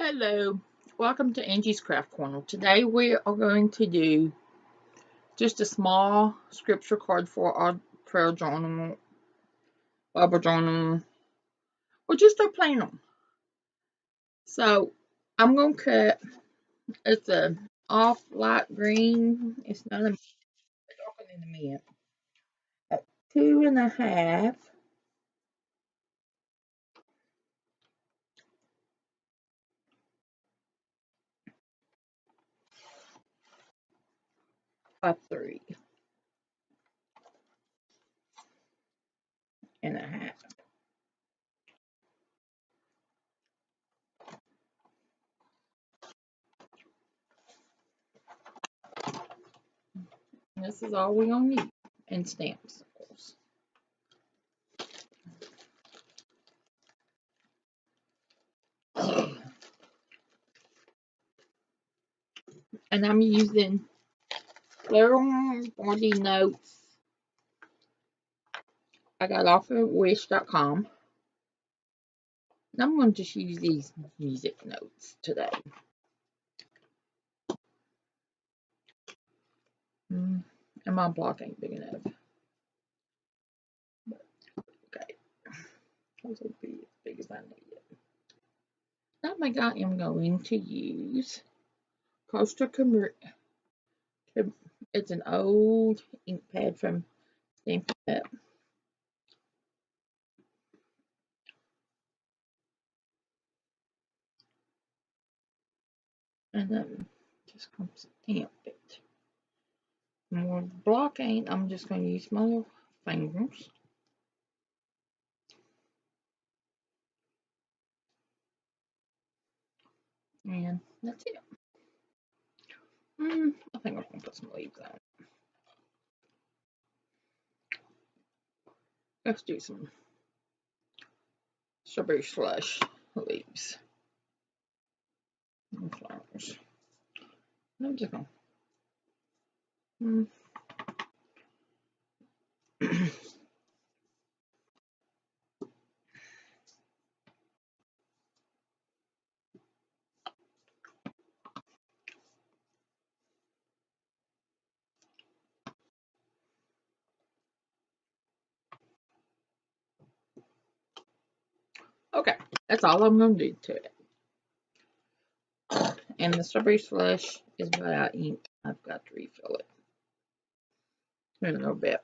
Hello, welcome to Angie's Craft Corner. Today we are going to do just a small scripture card for our prayer journal, Bible journal, or just our planner. So I'm going to cut, it's a off light green, it's not a darker than a mint, at two and a half by three and a half. This is all we're going to need, and stamps. And I'm using Little Body Notes I got off of Wish.com. I'm going to use these music notes today. Mm, and my block ain't big enough. okay. Those will be as big as I need it. Now I am going to use Costa Camry. It's an old ink pad from Stampin' Up. and then just come stamp it. More block ain't, I'm just going to use my little fingers. And that's it. Mm, I think I'm going to put some leaves on. Let's do some strawberry slush leaves and flowers. I'm just going mm. okay, that's all I'm going to do to it. And the strawberry slush is without ink. I've got to refill it in a little bit.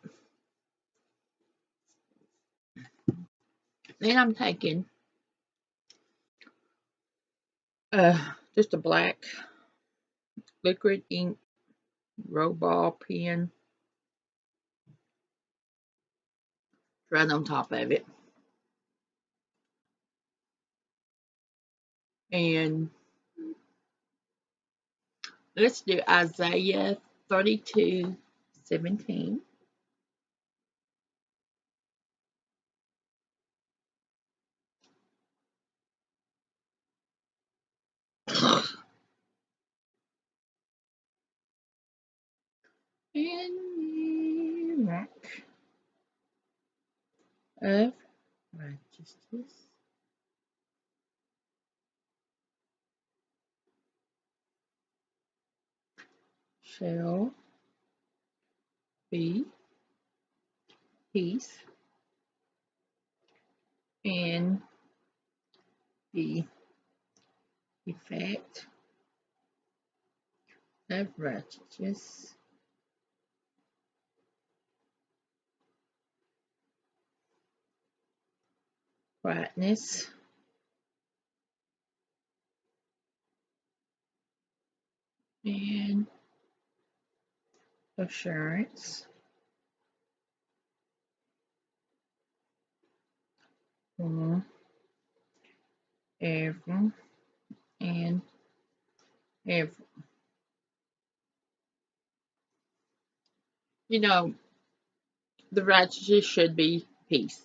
Then I'm taking uh, just a black liquid ink ball pen right on top of it. And Let's do Isaiah 32 17. and rock of righteousness. Shall be peace and the effect of righteousness. Quietness and assurance mm-hmm. for ever and ever. You know, the righteousness should be peace.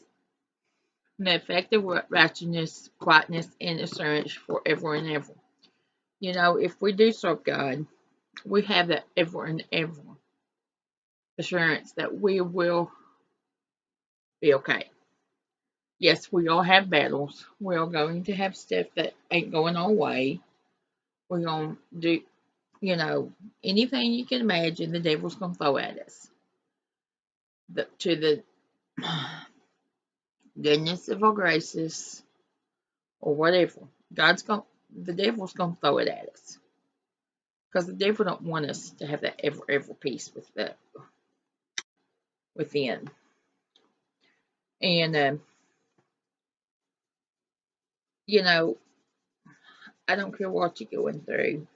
And the effective righteousness, quietness, and assurance forever and ever. You know, if we do serve God, we have that ever and ever assurance that we will be okay. Yes, we all have battles. We're going to have stuff that ain't going our way. We're going to do, you know, anything you can imagine the devil's going to throw at us. To the goodness of our graces or whatever. God's going to the devil's gonna throw it at us. Because the devil don't want us to have that ever ever peace with that within. And um, you know, I don't care what you're going through,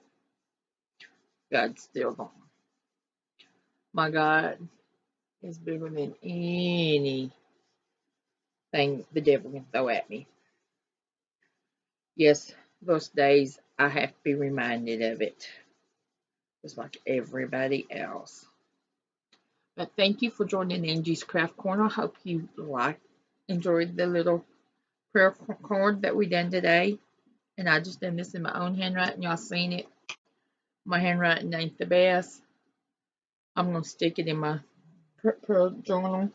God's still gone. My God is bigger than anything the devil can throw at me. Yes, those days I have to be reminded of it, just like everybody else. But thank you for joining Angie's Craft Corner. Hope you like enjoyed the little prayer card that we done today. And I just done this in my own handwriting. Y'all seen it. My handwriting ain't the best. I'm going to stick it in my prayer journal.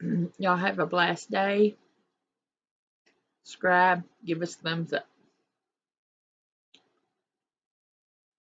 Y'all have a blessed day. Subscribe. Give us thumbs up.